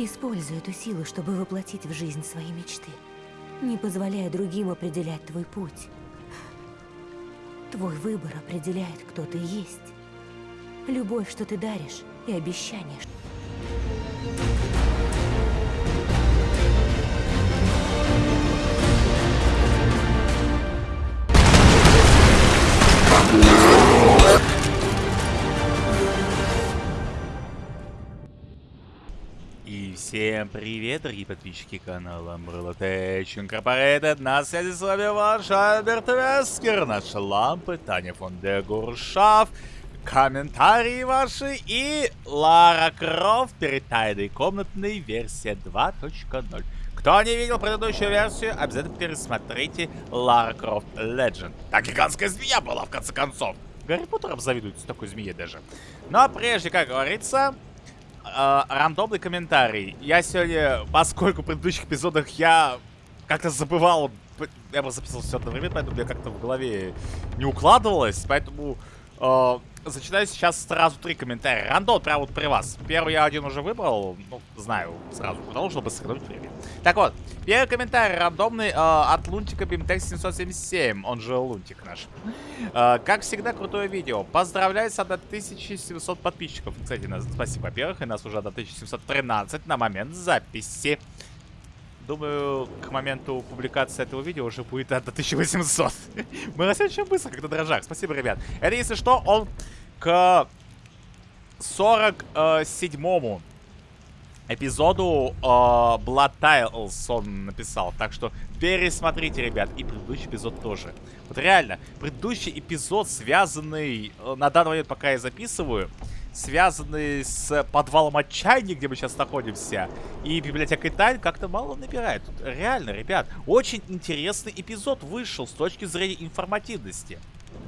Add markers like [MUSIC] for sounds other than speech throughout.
Используй эту силу, чтобы воплотить в жизнь свои мечты. Не позволяя другим определять твой путь. Твой выбор определяет, кто ты есть. Любовь, что ты даришь, и обещание, что... всем привет, дорогие подписчики канала Umbrella Tech Incorporated. На связи с вами ваш Альберт Вескер, наши лампы, Таня фон де Гуршав, комментарии ваши и Лара Крофт перед комнатной версия 2.0. Кто не видел предыдущую версию, обязательно пересмотрите Лара Крофт Legend. Так гигантская змея была, в конце концов. Гарри Поттер обзавидуется такой змеей даже. Но прежде, как говорится, э, рандомный комментарий. Я сегодня, поскольку в предыдущих эпизодах я как-то забывал, я бы записывал все одновременно, поэтому мне как-то в голове не укладывалось, поэтому э, зачитаю сейчас сразу три комментария. Рандом прямо вот при вас. Первый я один уже выбрал, ну, знаю сразу, потому чтобы сэкономить время. Так вот, первый комментарий рандомный э, от Лунтика Бимтекс 777, он же Лунтик наш. Э, как всегда, крутое видео. Поздравляю с 1700 подписчиков. Кстати, нас, спасибо, во-первых, и нас уже 1713 на момент записи. Думаю, к моменту публикации этого видео уже будет от 1800. [LAUGHS] Мы растем очень быстро, как на дрожжах. Спасибо, ребят. Это, если что, он к 47-му эпизоду э, Blood Tiles он написал. Так что пересмотрите, ребят. И предыдущий эпизод тоже. Вот реально, предыдущий эпизод, связанный, э, на данный момент, пока я записываю, связанный с подвалом отчаяния, где мы сейчас находимся, и библиотекой тайн, как-то мало набирает. Тут реально, ребят, очень интересный эпизод вышел с точки зрения информативности.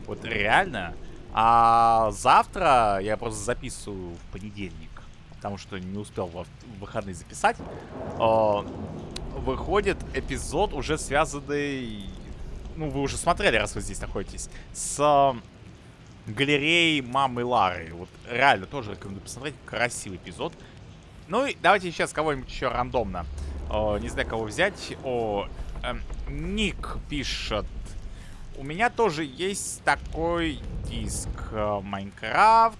Вот реально. А завтра я просто записываю в понедельник, потому что не успел в выходные записать. Э, выходит эпизод, уже связанный... Ну, вы уже смотрели, раз вы здесь находитесь. С э, галереей мамы Лары. Вот реально тоже рекомендую посмотреть. Красивый эпизод. Ну и давайте сейчас кого-нибудь еще рандомно. Э, не знаю, кого взять. О, эм, Ник пишет. У меня тоже есть такой диск э, Майнкрафт.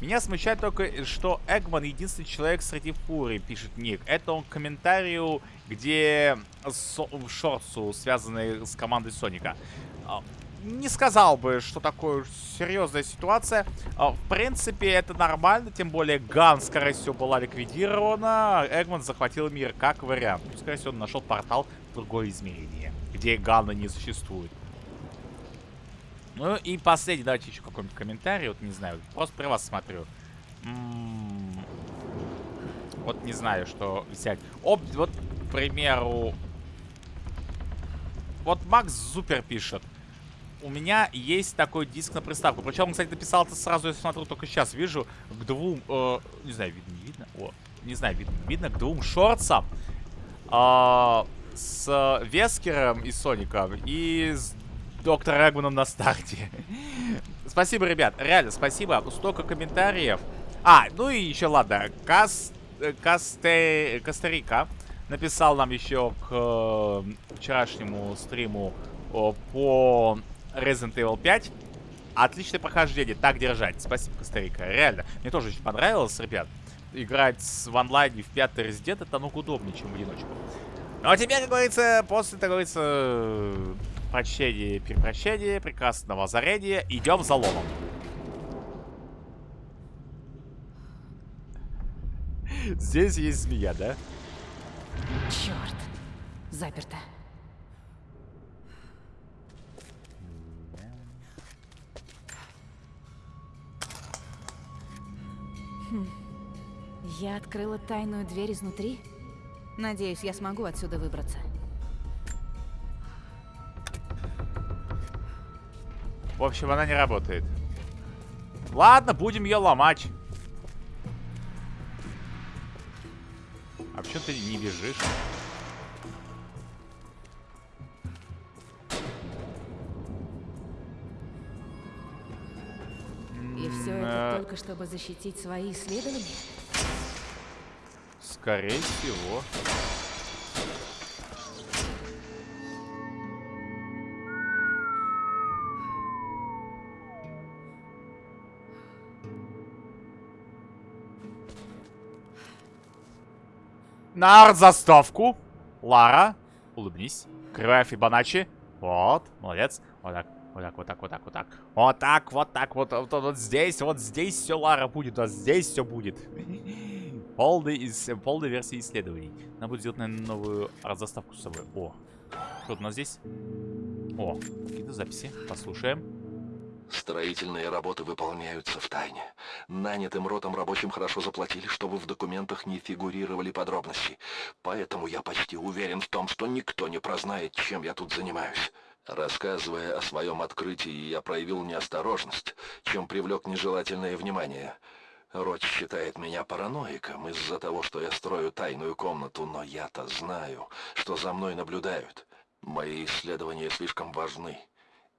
Меня смущает только, что Эгман единственный человек среди фурий, пишет Ник. Это он к комментарию, где со в шорцу, связанный с командой Соника. Не сказал бы, что такое серьезная ситуация. А, В принципе, это нормально, тем более Ган, скорее всего, была ликвидирована. Эгман захватил мир, как вариант. Ну, Скорее всего, он нашел портал в другое измерение, где Гана не существует. Ну и последний, давайте еще какой-нибудь комментарий, вот не знаю, просто при вас смотрю. М, Вот не знаю, что взять. Об, вот, к примеру, вот Макс Зупер пишет. У меня есть такой диск на приставку. Причем, кстати, написал это сразу, я смотрю, только сейчас вижу, к двум, э, не знаю, видно, не видно? О, не знаю, видно, видно, к двум шорцам. а, с Вескером и Соником и с Доктором Эгманом на старте. [LAUGHS] спасибо, ребят, реально, спасибо. Столько комментариев. А, ну и еще, ладно, Кас... э, Касте... Костарика написал нам еще к э, вчерашнему стриму о, по Resident Evil 5. Отличное прохождение, так держать. Спасибо, Костарика, реально. Мне тоже очень понравилось, ребят. Играть в онлайне в пятый Resident это намного удобнее, чем в одиночку. Ну а теперь, как говорится, после, как говорится, прощения перепрощения, прекрасного озарения, идем за ломом. Здесь есть змея, да? Черт. Заперто. Хм. Я открыла тайную дверь изнутри. Надеюсь, я смогу отсюда выбраться. В общем, она не работает. Ладно, будем ее ломать. А почему ты не бежишь? Только чтобы защитить свои исследования? Скорее всего. На заставку. Лара, улыбнись. Кривая Фибоначчи. Вот, молодец. Вот так, вот так, вот так, вот так, вот так. Вот так, вот так, вот, вот, вот, вот здесь, вот здесь все Лара будет, вот здесь все будет. [LAUGHS] Полный, из, полной версии исследований. Надо будет сделать, наверное, новую заставку с собой. О, что у нас здесь? О, какие-то записи. Послушаем. Строительные работы выполняются в тайне. Нанятым ротом рабочим хорошо заплатили, чтобы в документах не фигурировали подробности. Поэтому я почти уверен в том, что никто не прознает, чем я тут занимаюсь. Рассказывая о своем открытии, я проявил неосторожность, чем привлек нежелательное внимание. Рот считает меня параноиком из-за того, что я строю тайную комнату, но я-то знаю, что за мной наблюдают. Мои исследования слишком важны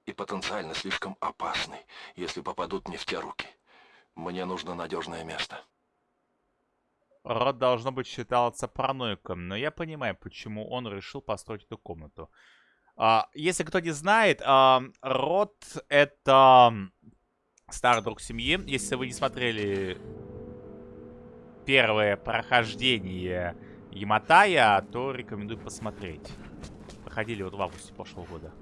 и потенциально слишком опасны, если попадут не в те руки. Мне нужно надежное место. Род должно быть считался параноиком, но я понимаю, почему он решил построить эту комнату. А, если кто не знает, а, Род это старый друг семьи. Если вы не смотрели первое прохождение Яматая, то рекомендую посмотреть. Проходили вот в августе прошлого года.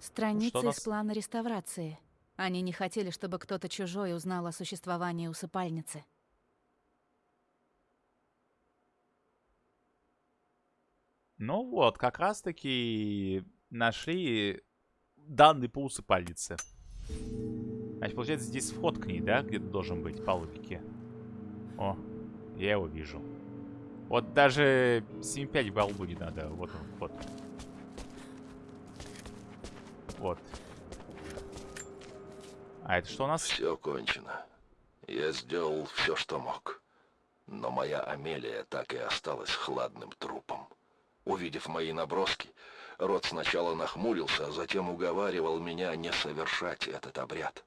Страницы нас... из плана реставрации. Они не хотели, чтобы кто-то чужой узнал о существовании усыпальницы. Ну вот, как раз-таки нашли данные по усыпальнице. Значит, получается, здесь вход к ней, да, где-то должен быть, по логике. О, я его вижу. Вот даже 7.5 баллу не надо. Вот он, вход. Вот. А это что у нас? Все кончено. Я сделал все, что мог. Но моя Амелия так и осталась хладным трупом. Увидев мои наброски, Рот сначала нахмурился, а затем уговаривал меня не совершать этот обряд.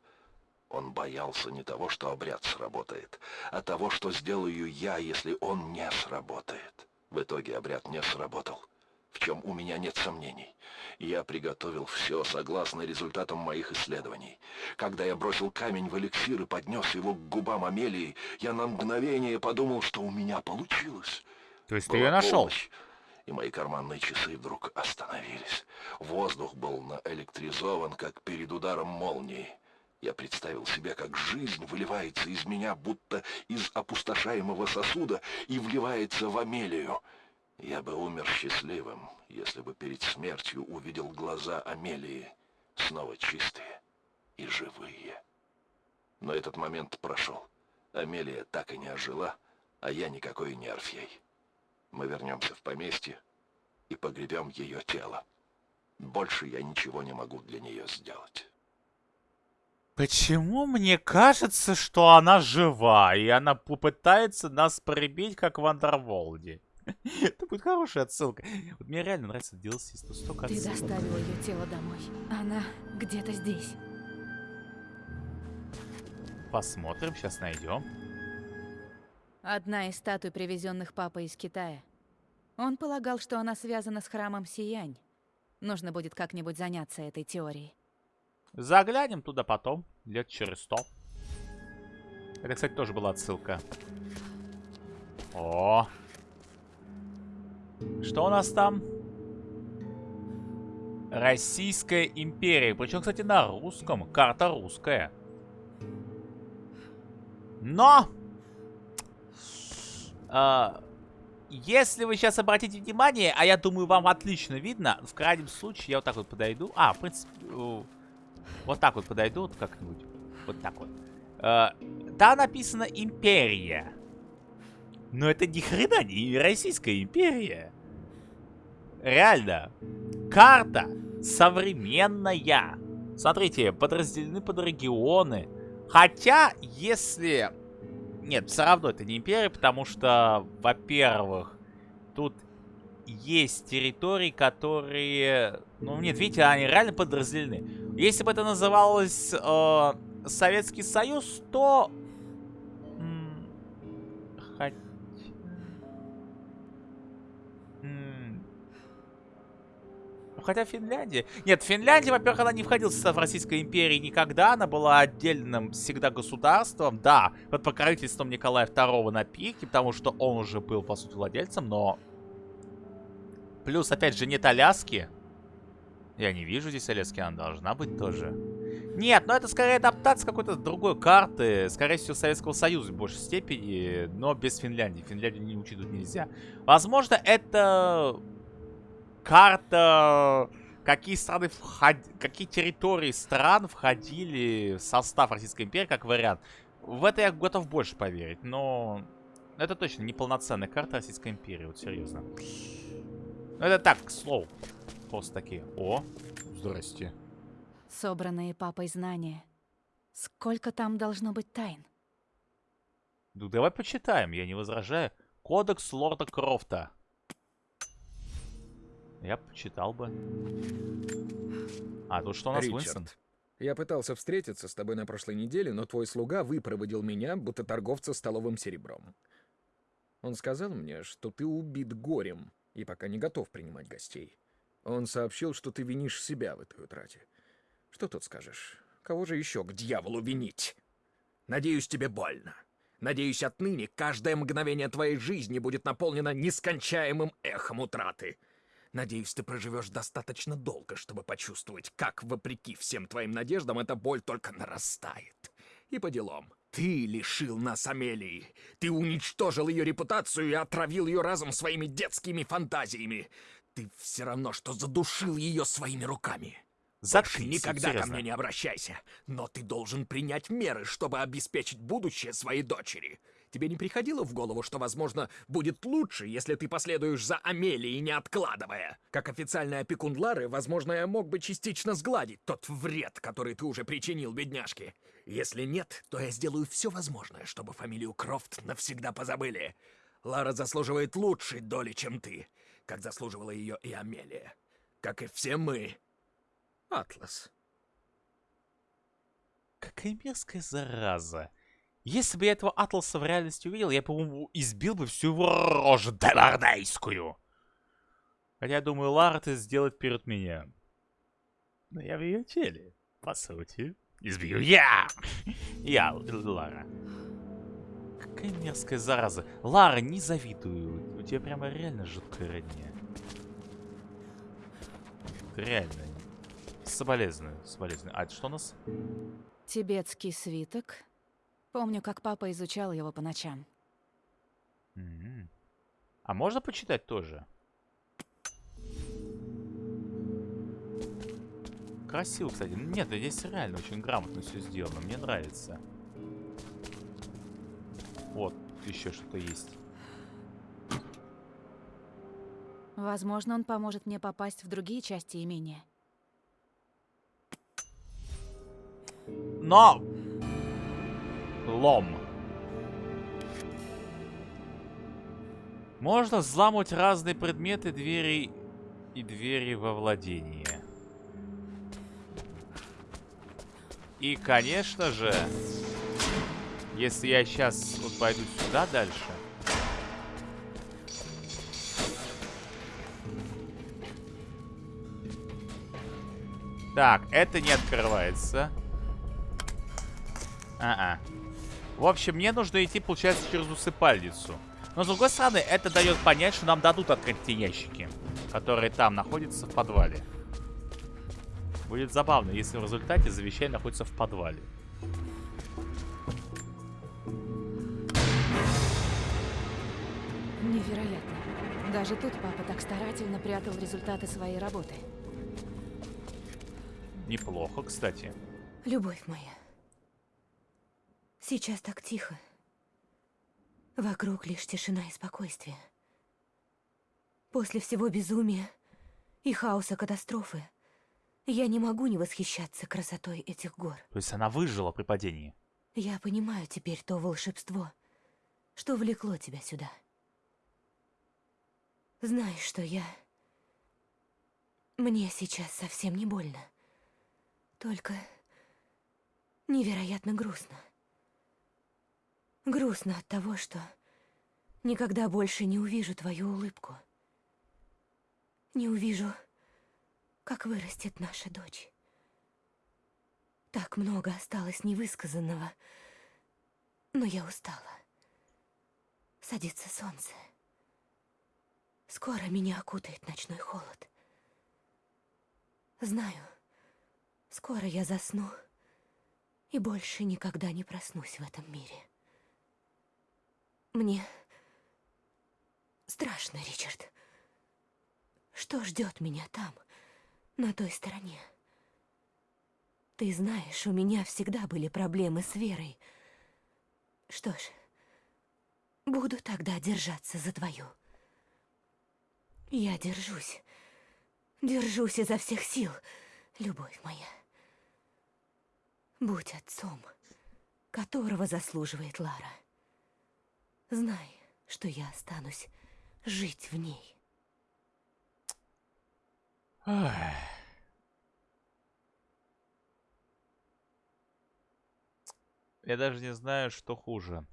Он боялся не того, что обряд сработает, а того, что сделаю я, если он не сработает. В итоге обряд не сработал в чем у меня нет сомнений. Я приготовил все согласно результатам моих исследований. Когда я бросил камень в эликсир и поднес его к губам Амелии, я на мгновение подумал, что у меня получилось. То есть Была ты ее нашел? Помощь, и мои карманные часы вдруг остановились. Воздух был наэлектризован, как перед ударом молнии. Я представил себе, как жизнь выливается из меня, будто из опустошаемого сосуда, и вливается в Амелию. Я бы умер счастливым, если бы перед смертью увидел глаза Амелии, снова чистые и живые. Но этот момент прошел. Амелия так и не ожила, а я никакой не Орфей. Мы вернемся в поместье и погребем ее тело. Больше я ничего не могу для нее сделать. Почему мне кажется, что она жива, и она попытается нас прибить, как в Андерволде? [LAUGHS] Это будет хорошая отсылка. Вот мне реально нравится DLC, тут столько Ты доставил ее тело домой. Она где-то здесь. Посмотрим, сейчас найдем. Одна из статуй, привезенных папой из Китая. Он полагал, что она связана с храмом Сиянь. Нужно будет как-нибудь заняться этой теорией. Заглянем туда потом, лет через сто. Это, кстати, тоже была отсылка. О, что у нас там? Российская империя. Причем, кстати, на русском. Карта русская. Но! Э, если вы сейчас обратите внимание, а я думаю, вам отлично видно, в крайнем случае я вот так вот подойду. А, в принципе, вот так вот подойду, вот как-нибудь. Вот так вот. Э, там написано «Империя». Но это ни хрена не Российская империя. Реально. Карта современная. Смотрите, подразделены под регионы. Хотя, если... Нет, все равно это не империя, потому что, во-первых, тут есть территории, которые... Ну, нет, видите, они реально подразделены. Если бы это называлось э, Советский Союз, то... Хотя... хотя Финляндия... Нет, Финляндия, во-первых, она не входила в состав Российской империи никогда. Она была отдельным всегда государством. Да, под покровительством Николая II на пике, потому что он уже был, по сути, владельцем, но... Плюс, опять же, нет Аляски. Я не вижу здесь Аляски, она должна быть тоже. Нет, ну это скорее адаптация какой-то другой карты. Скорее всего, Советского Союза в большей степени, но без Финляндии. Финляндию не учитывать нельзя. Возможно, это карта, какие страны вход... какие территории стран входили в состав Российской империи, как вариант. В это я готов больше поверить, но это точно не полноценная карта Российской империи, вот серьезно. Ну, это так, к слову. Просто такие. О, здрасте. Собранные папой знания. Сколько там должно быть тайн? Ну, давай почитаем, я не возражаю. Кодекс Лорда Крофта. Я почитал бы. А тут что у нас, Ричард, Уинстон? я пытался встретиться с тобой на прошлой неделе, но твой слуга выпроводил меня, будто торговца столовым серебром. Он сказал мне, что ты убит горем и пока не готов принимать гостей. Он сообщил, что ты винишь себя в этой утрате. Что тут скажешь? Кого же еще к дьяволу винить? Надеюсь, тебе больно. Надеюсь, отныне каждое мгновение твоей жизни будет наполнено нескончаемым эхом утраты. Надеюсь, ты проживешь достаточно долго, чтобы почувствовать, как, вопреки всем твоим надеждам, эта боль только нарастает. И по делам. Ты лишил нас Амелии. Ты уничтожил ее репутацию и отравил ее разум своими детскими фантазиями. Ты все равно, что задушил ее своими руками. Заткнись, никогда ко серьезно. мне не обращайся. Но ты должен принять меры, чтобы обеспечить будущее своей дочери. Тебе не приходило в голову, что, возможно, будет лучше, если ты последуешь за Амелией, не откладывая? Как официальный опекун Лары, возможно, я мог бы частично сгладить тот вред, который ты уже причинил бедняжке. Если нет, то я сделаю все возможное, чтобы фамилию Крофт навсегда позабыли. Лара заслуживает лучшей доли, чем ты, как заслуживала ее и Амелия. Как и все мы. Атлас. Какая мерзкая зараза. Если бы я этого Атласа в реальности увидел, я, по-моему, избил бы всю его рожу девардейскую. Хотя, я думаю, Лара это сделает перед меня. Но я в ее теле, по сути. Избью я! [LAUGHS] Я, Лара. Какая мерзкая зараза. Лара, не завидую. У тебя прямо реально жуткая родня. Реально. Соболезную, соболезную. А это что у нас? Тибетский свиток. Помню, как папа изучал его по ночам. Мгм. А можно почитать тоже? Красиво, кстати. Нет, здесь реально очень грамотно все сделано. Мне нравится. Вот, еще что-то есть. Возможно, он поможет мне попасть в другие части имения. Но! Лом. Можно взламывать разные предметы, двери и двери во владение. И, конечно же, если я сейчас вот пойду сюда дальше... Так, это не открывается. А-а. В общем, мне нужно идти, получается, через усыпальницу. Но, с другой стороны, это дает понять, что нам дадут открыть те ящики, которые там находятся в подвале. Будет забавно, если в результате завещание находится в подвале. Невероятно. Даже тут папа так старательно прятал результаты своей работы. Неплохо, кстати. Любовь моя. Сейчас так тихо. Вокруг лишь тишина и спокойствие. После всего безумия и хаоса катастрофы я не могу не восхищаться красотой этих гор. То есть она выжила при падении. Я понимаю теперь то волшебство, что влекло тебя сюда. Знаешь, что я... Мне сейчас совсем не больно. Только невероятно грустно. Грустно от того, что никогда больше не увижу твою улыбку. Не увижу как вырастет наша дочь. Так много осталось невысказанного, но я устала. Садится солнце. Скоро меня окутает ночной холод. Знаю, скоро я засну и больше никогда не проснусь в этом мире. Мне страшно, Ричард. Что ждет меня там, на той стороне? Ты знаешь, у меня всегда были проблемы с верой. Что ж, буду тогда держаться за твою. Я держусь. Держусь изо всех сил, любовь моя. Будь отцом, которого заслуживает Лара. Знай, что я останусь жить в ней. Я даже не знаю, что хуже.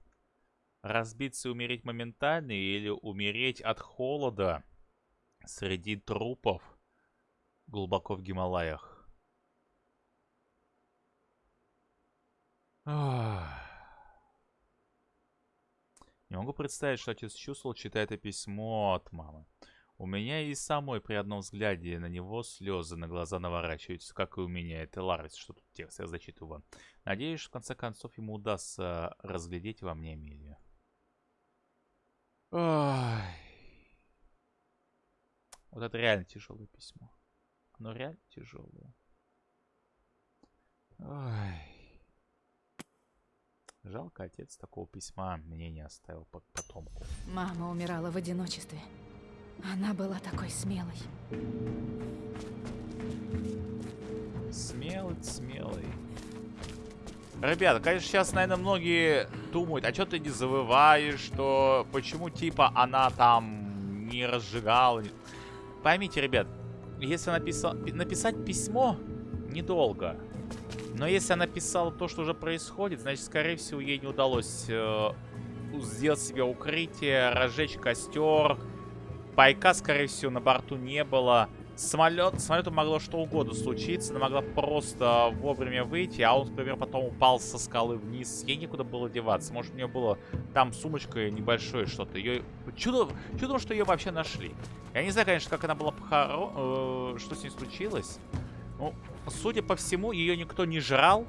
Разбиться и умереть моментально или умереть от холода среди трупов глубоко в Гималаях. Ах. Не могу представить, что отец чувствовал, читая это письмо от мамы. У меня и самой при одном взгляде на него слезы на глаза наворачиваются, как и у меня. Это Ларвис, что тут текст я зачитываю вам. Надеюсь, в конце концов ему удастся разглядеть во мне Эмилию. Ой. Вот это реально тяжелое письмо. Оно реально тяжелое. Ой. Жалко, отец такого письма мне не оставил по потомку. Мама умирала в одиночестве. Она была такой смелой. Смелый, смелый. Ребята, конечно, сейчас, наверное, многие думают, а что ты не завываешь, что почему, типа, она там не разжигала. Поймите, ребят, если написал, написать письмо недолго. Но если она писала то, что уже происходит, значит, скорее всего, ей не удалось э, сделать себе укрытие, разжечь костер. Пайка, скорее всего, на борту не было. Самолет, самолету могло что угодно случиться. Она могла просто вовремя выйти, а он, например, потом упал со скалы вниз. Ей некуда было деваться. Может, у нее было там сумочка небольшое что-то. Ее... Чудо... Чудо, что ее вообще нашли. Я не знаю, конечно, как она была похоронена, э, что с ней случилось. Ну, судя по всему, ее никто не жрал.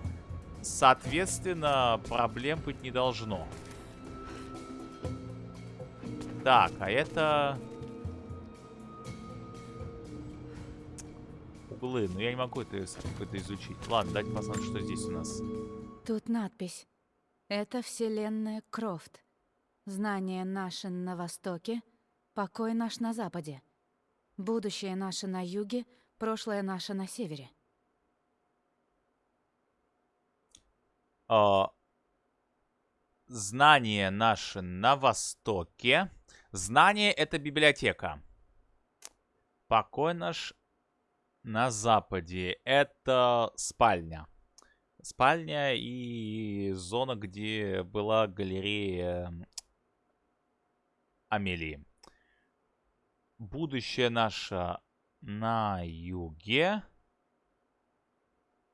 Соответственно, проблем быть не должно. Так, а это... Углы. Ну, я не могу это, это изучить. Ладно, дайте посмотрим, что здесь у нас. Тут надпись. Это вселенная Крофт. Знание наше на востоке, покой наш на западе. Будущее наше на юге, прошлое наше на севере. А, знание наше на востоке. Знание — это библиотека. Покой наш на западе. Это спальня. Спальня и зона, где была галерея Амелии. Будущее наше на юге.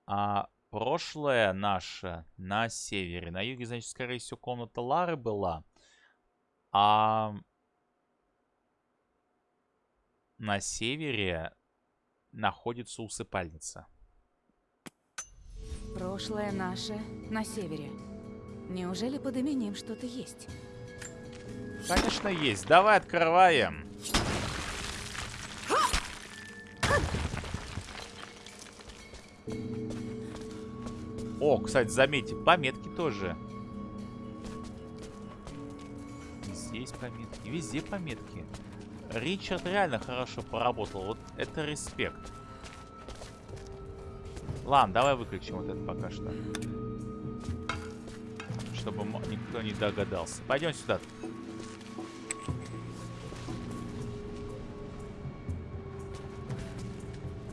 А прошлое наше на севере. На юге, значит, скорее всего, комната Лары была. А на севере находится усыпальница. Прошлое наше на севере. Неужели под именем что-то есть? Конечно, есть. Давай открываем. О, кстати, заметьте, пометки тоже. Здесь пометки, везде пометки. Ричард реально хорошо поработал. Вот это респект. Ладно, давай выключим вот это пока что. Чтобы никто не догадался. Пойдем сюда.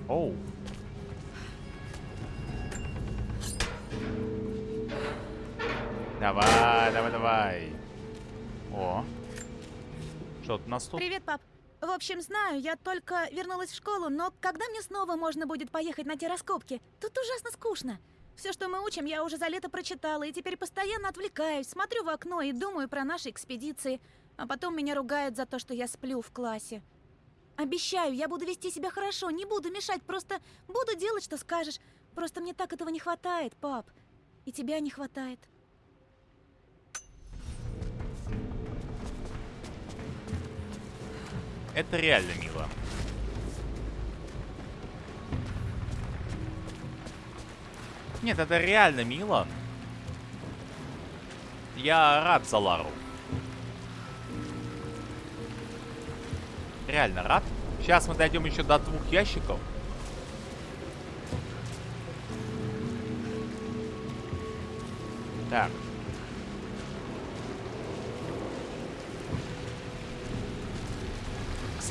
Оу. Давай, давай, давай. О. Что, у нас тут? Привет, пап. В общем, знаю, я только вернулась в школу, но когда мне снова можно будет поехать на те раскопки? Тут ужасно скучно. Все, что мы учим, я уже за лето прочитала, и теперь постоянно отвлекаюсь, смотрю в окно и думаю про наши экспедиции. А потом меня ругают за то, что я сплю в классе. Обещаю, я буду вести себя хорошо, не буду мешать, просто буду делать, что скажешь. Просто мне так этого не хватает, пап. И тебя не хватает. Это реально мило. Нет, это реально мило. Я рад за Лару. Реально рад. Сейчас мы дойдем еще до двух ящиков. Так.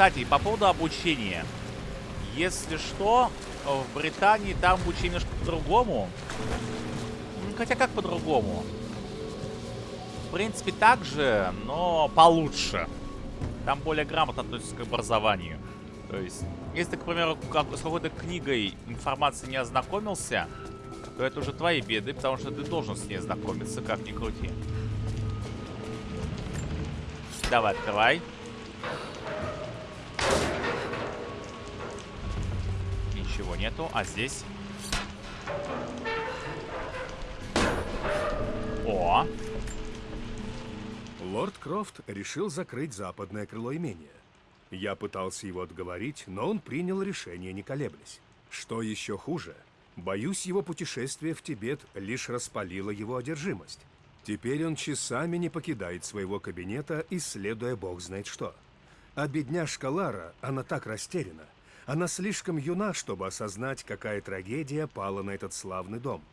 Кстати, по поводу обучения. Если что, в Британии там обучение немножко по-другому. Хотя как по-другому? В принципе, так же, но получше. Там более грамотно относятся к образованию. То есть, если ты, к примеру, как, с какой-то книгой информации не ознакомился, то это уже твои беды, потому что ты должен с ней ознакомиться, как ни крути. Давай, открывай. Нету, а здесь... О! Лорд Крофт решил закрыть западное крыло имения. Я пытался его отговорить, но он принял решение, не колеблясь. Что еще хуже, боюсь, его путешествие в Тибет лишь распалило его одержимость. Теперь он часами не покидает своего кабинета, исследуя бог знает что. А бедняжка Лара, она так растеряна. Она слишком юна, чтобы осознать, какая трагедия пала на этот славный дом.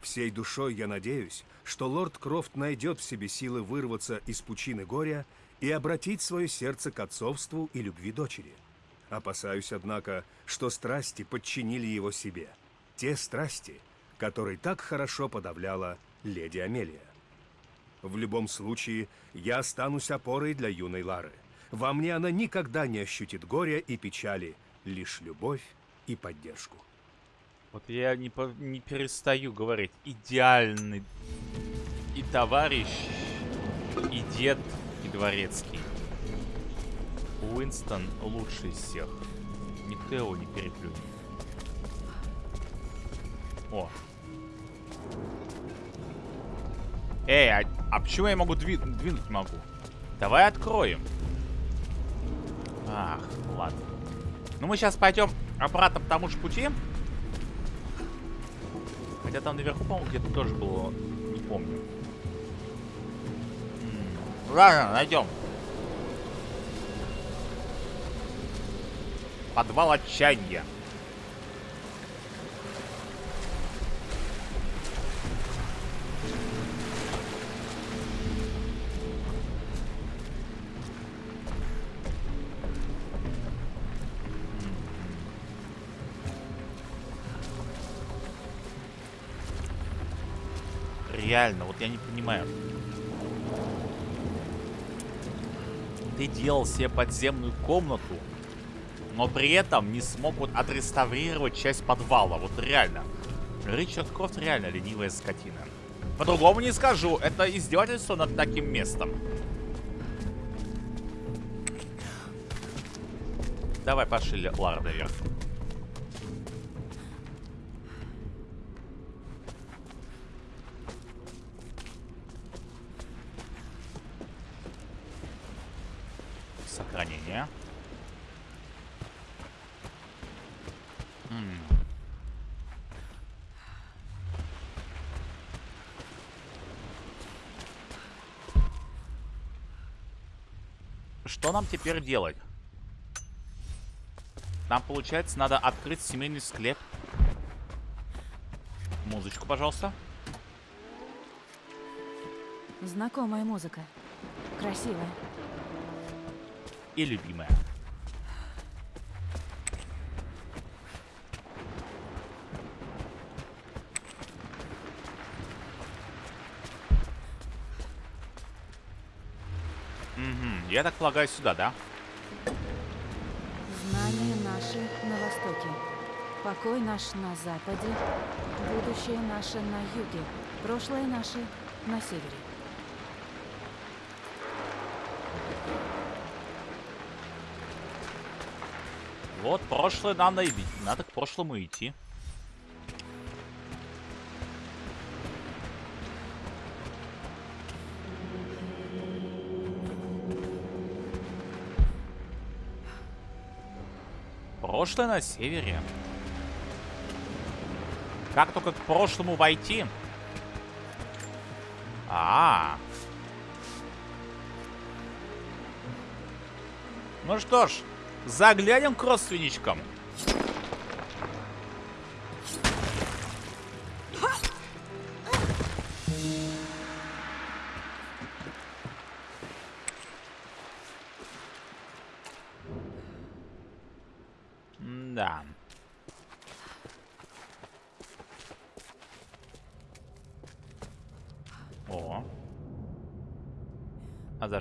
Всей душой я надеюсь, что лорд Крофт найдет в себе силы вырваться из пучины горя и обратить свое сердце к отцовству и любви дочери. Опасаюсь, однако, что страсти подчинили его себе. Те страсти, которые так хорошо подавляла леди Амелия. В любом случае, я останусь опорой для юной Лары. Во мне она никогда не ощутит горя и печали, лишь любовь и поддержку. Вот я не, по, не перестаю говорить. Идеальный и товарищ, и дед, и дворецкий. Уинстон лучший из всех. Никто его не переплюнет. О. Эй, а, а почему я могу дви двинуть могу? Давай откроем. Ах, ладно. Ну мы сейчас пойдем обратно по тому же пути. Хотя там наверху, по-моему, где-то тоже было. Не помню. Ладно, найдем. Подвал отчаяния. Реально, вот я не понимаю. Ты делал себе подземную комнату, но при этом не смог вот отреставрировать часть подвала. Вот реально. Ричард Крофт реально ленивая скотина. По-другому не скажу. Это издевательство над таким местом. Давай пошли, Лара, наверх. Сохранение. М. Что нам теперь делать? Нам, получается, надо открыть семейный склеп. Музычку, пожалуйста. Знакомая музыка. Красивая. И любимая. Я так полагаю, сюда, да? наше на востоке, покой наш на западе, будущее наше на юге, прошлое наше на севере. Вот, прошлое нам найти. Надо к прошлому идти. Прошлое на севере. Как только к прошлому войти? А, -а, -а. Ну что ж, заглянем к родственничкам.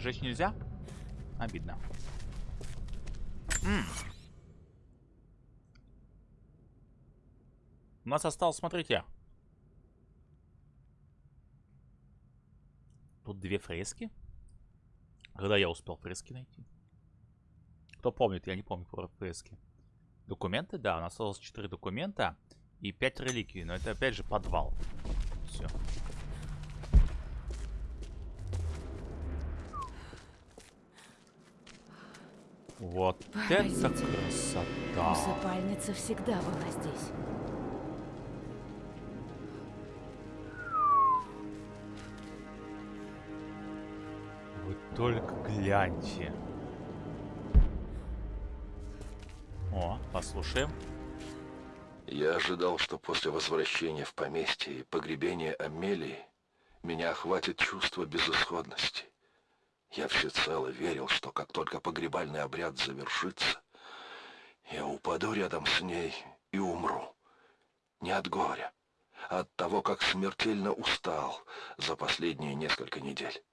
Зажечь нельзя? Обидно. М У нас осталось, смотрите. Тут две фрески. Когда я успел фрески найти? Кто помнит? Я не помню про фрески. Документы, да, у нас осталось 4 документа и 5 реликвий. Но это опять же подвал. Все. Вот Поразительно. это красота. Усыпальница всегда была здесь. Вы только гляньте. О, послушаем. Я ожидал, что после возвращения в поместье и погребения Амелии меня охватит чувство безысходности. Я всецело верил, что как только погребальный обряд завершится, я упаду рядом с ней и умру. Не от горя, а от того, как смертельно устал за последние несколько недель.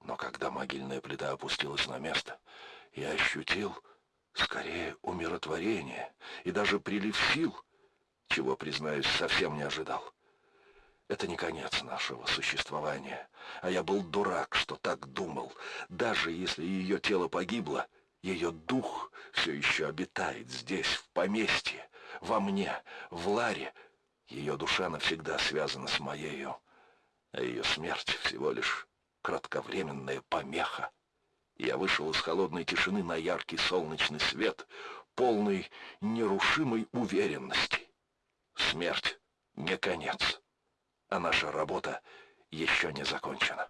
Но когда могильная плита опустилась на место, я ощутил скорее умиротворение и даже прилив сил, чего, признаюсь, совсем не ожидал. Это не конец нашего существования, а я был дурак, что так думал. Даже если ее тело погибло, ее дух все еще обитает здесь, в поместье, во мне, в Ларе. Ее душа навсегда связана с моею, а ее смерть всего лишь кратковременная помеха. Я вышел из холодной тишины на яркий солнечный свет, полный нерушимой уверенности. Смерть не конец, а наша работа еще не закончена.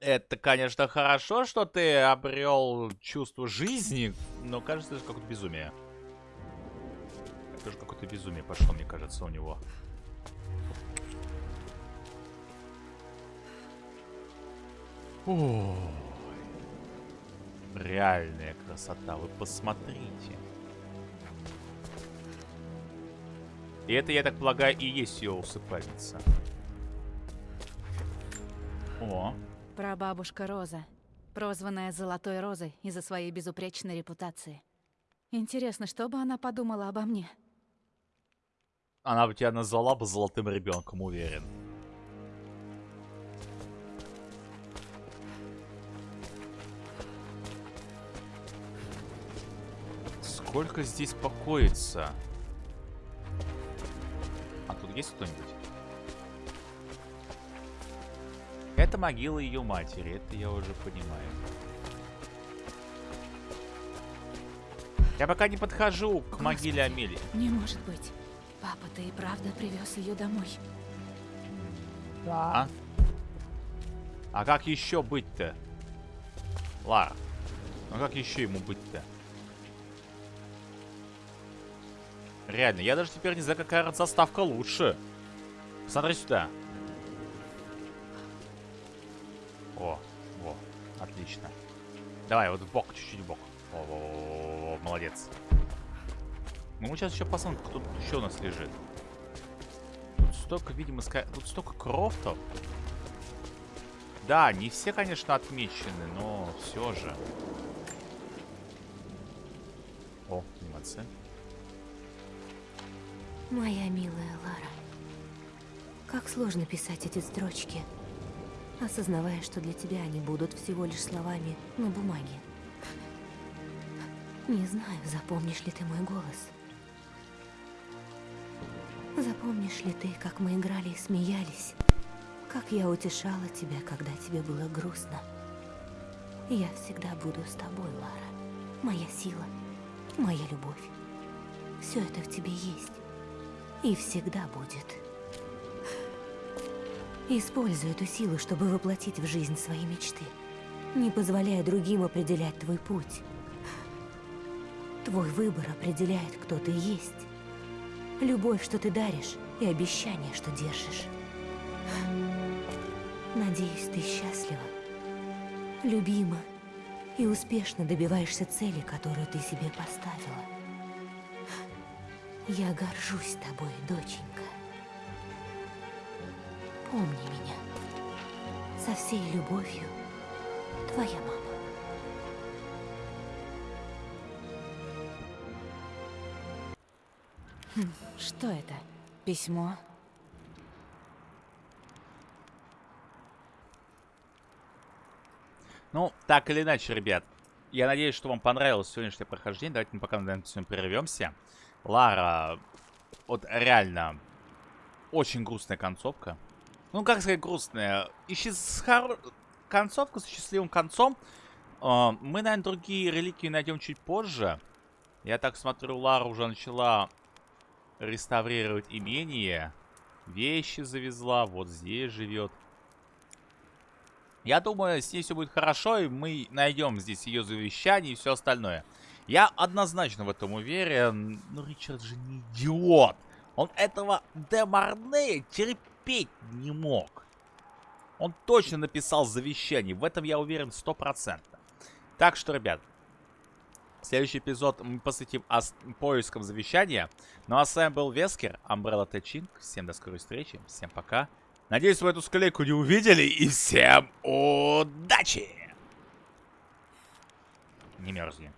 Это, конечно, хорошо, что ты обрел чувство жизни, но кажется, это какое-то безумие. Это же какое-то безумие пошло, мне кажется, у него. Ой. Реальная красота, вы посмотрите. И это, я так полагаю, и есть ее усыпальница. О, Прабабушка Роза, прозванная Золотой Розой из-за своей безупречной репутации. Интересно, что бы она подумала обо мне? она бы тебя назвала бы золотым ребенком, уверен. Сколько здесь покоится? А есть кто-нибудь? Это могила ее матери, это я уже понимаю. Я пока не подхожу к могиле Амелии. Не может быть. Папа, ты и правда привез ее домой. Да. А как еще быть-то? Лара, ну как еще ему быть-то? Реально, я даже теперь не знаю, какая заставка лучше. Посмотри сюда. О, во, отлично. Давай, вот в бок, чуть-чуть в бок. О, во, во, молодец. Ну, мы сейчас еще посмотрим, кто тут еще у нас лежит. Тут столько, видимо, ска... тут столько крофтов. Да, не все, конечно, отмечены, но все же. О, анимация. Моя милая Лара, как сложно писать эти строчки, осознавая, что для тебя они будут всего лишь словами на бумаге. Не знаю, запомнишь ли ты мой голос. Запомнишь ли ты, как мы играли и смеялись? Как я утешала тебя, когда тебе было грустно? Я всегда буду с тобой, Лара. Моя сила, моя любовь. Все это в тебе есть. И всегда будет. Используй эту силу, чтобы воплотить в жизнь свои мечты. Не позволяя другим определять твой путь. Твой выбор определяет, кто ты есть. Любовь, что ты даришь, и обещание, что держишь. Надеюсь, ты счастлива, любима и успешно добиваешься цели, которую ты себе поставила. Я горжусь тобой, доченька. Помни меня. Со всей любовью, твоя мама. Что это? Письмо? Ну, так или иначе, ребят. Я надеюсь, что вам понравилось сегодняшнее прохождение. Давайте мы пока на этом прервемся. Лара, вот реально, очень грустная концовка. Ну, как сказать грустная? Ищи с хоро... концовка с счастливым концом. Э, мы, наверное, другие реликвии найдем чуть позже. Я так смотрю, Лара уже начала реставрировать имение. Вещи завезла, вот здесь живет. Я думаю, с ней все будет хорошо, и мы найдем здесь ее завещание и все остальное. Я однозначно в этом уверен. Ну, Ричард же не идиот. Он этого Демарне терпеть не мог. Он точно написал завещание. В этом я уверен 100%. Так что, ребят, следующий эпизод мы посвятим поискам завещания. Ну а с вами был Вескер, Umbrella Тачинг. Всем до скорой встречи. Всем пока. Надеюсь, вы эту склейку не увидели. И всем удачи! Не мерзни.